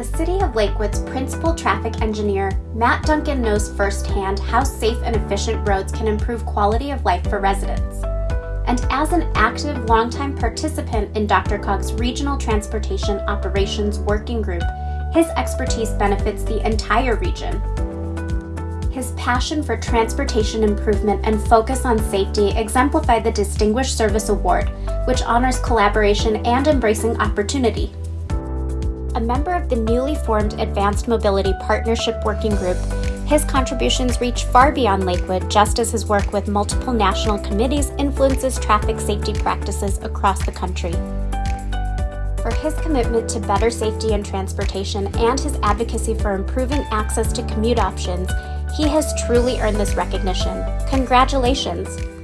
the City of Lakewood's principal traffic engineer, Matt Duncan knows firsthand how safe and efficient roads can improve quality of life for residents. And as an active, longtime participant in DRCOG's Regional Transportation Operations Working Group, his expertise benefits the entire region. His passion for transportation improvement and focus on safety exemplify the Distinguished Service Award, which honors collaboration and embracing opportunity. A member of the newly formed Advanced Mobility Partnership Working Group, his contributions reach far beyond Lakewood, just as his work with multiple national committees influences traffic safety practices across the country. For his commitment to better safety and transportation and his advocacy for improving access to commute options, he has truly earned this recognition. Congratulations!